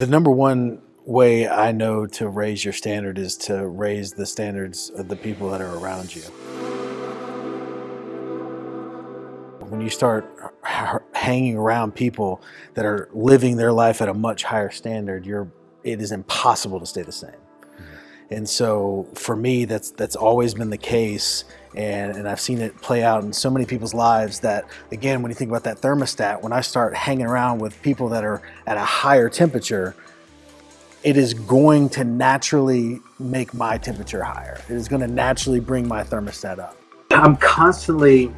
The number one way I know to raise your standard is to raise the standards of the people that are around you. When you start hanging around people that are living their life at a much higher standard, you're, it is impossible to stay the same. And so for me, that's that's always been the case. And, and I've seen it play out in so many people's lives that, again, when you think about that thermostat, when I start hanging around with people that are at a higher temperature, it is going to naturally make my temperature higher. It is going to naturally bring my thermostat up. I'm constantly,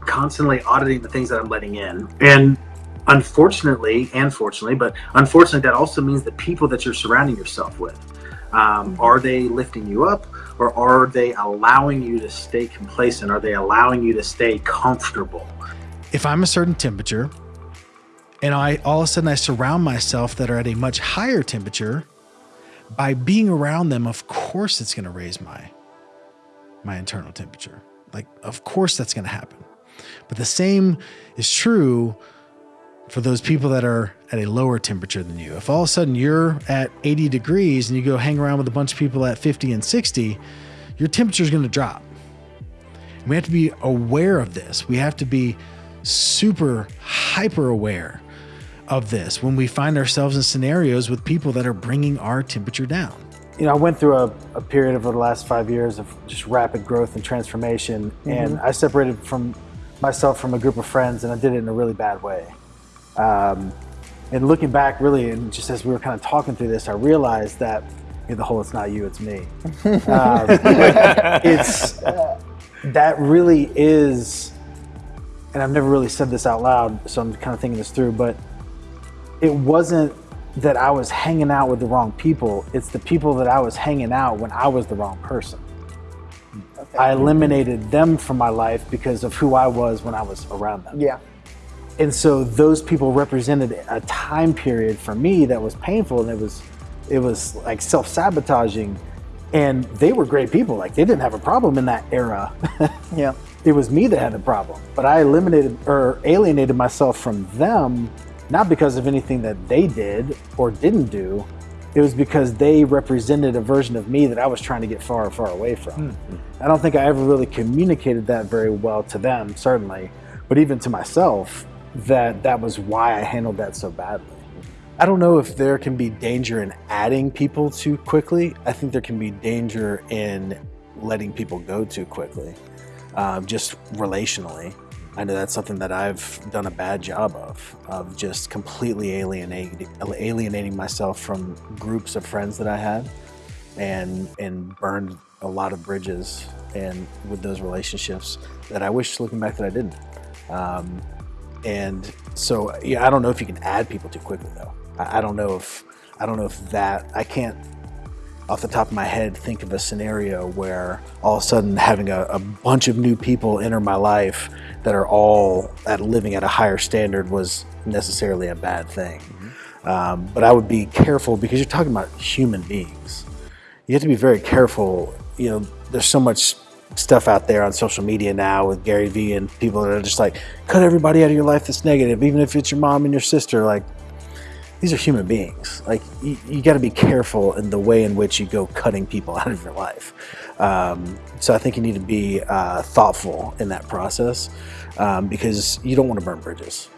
constantly auditing the things that I'm letting in. And unfortunately, and fortunately, but unfortunately, that also means the people that you're surrounding yourself with. Um, are they lifting you up or are they allowing you to stay complacent? Are they allowing you to stay comfortable? If I'm a certain temperature and I all of a sudden I surround myself that are at a much higher temperature, by being around them, of course it's going to raise my my internal temperature. Like, of course that's going to happen. But the same is true for those people that are at a lower temperature than you. If all of a sudden you're at 80 degrees and you go hang around with a bunch of people at 50 and 60, your temperature is going to drop. we have to be aware of this. We have to be super hyper aware of this when we find ourselves in scenarios with people that are bringing our temperature down. You know, I went through a, a period over the last five years of just rapid growth and transformation, mm -hmm. and I separated from myself from a group of friends, and I did it in a really bad way. Um, and looking back, really, and just as we were kind of talking through this, I realized that you know, the whole "it's not you, it's me." um, it's uh, that really is, and I've never really said this out loud, so I'm kind of thinking this through. But it wasn't that I was hanging out with the wrong people; it's the people that I was hanging out when I was the wrong person. Okay. I eliminated them from my life because of who I was when I was around them. Yeah. And so those people represented a time period for me that was painful and it was it was like self-sabotaging. And they were great people. Like they didn't have a problem in that era. Yeah. It was me that had the problem. But i eliminated or alienated myself from them not because of anything that they did or didn't do. It was because they represented a version of me that i was trying to get far far away from. Mm -hmm. i don't think i ever really communicated that very well to them certainly but even to myself that that was why I handled that so badly. I don't know if there can be danger in adding people too quickly. I think there can be danger in letting people go too quickly, um, just relationally. I know that's something that I've done a bad job of, of just completely alienating, alienating myself from groups of friends that I had and, and burned a lot of bridges and with those relationships that I wish looking back that I didn't. Um, and so, yeah, I don't know if you can add people too quickly though. I, I don't know if, I don't know if that, I can't off the top of my head think of a scenario where all of a sudden having a, a, bunch of new people enter my life that are all at living at a higher standard was necessarily a bad thing. Mm -hmm. um, but I would be careful because you're talking about human beings. You have to be very careful. You know, there's so much stuff out there on social media now with Gary Vee and people that are just like, cut everybody out of your life that's negative, even if it's your mom and your sister. Like, these are human beings. Like, you, you got to be careful in the way in which you go cutting people out of your life. Um, so I think you need to be uh, thoughtful in that process um, because you don't want to burn bridges.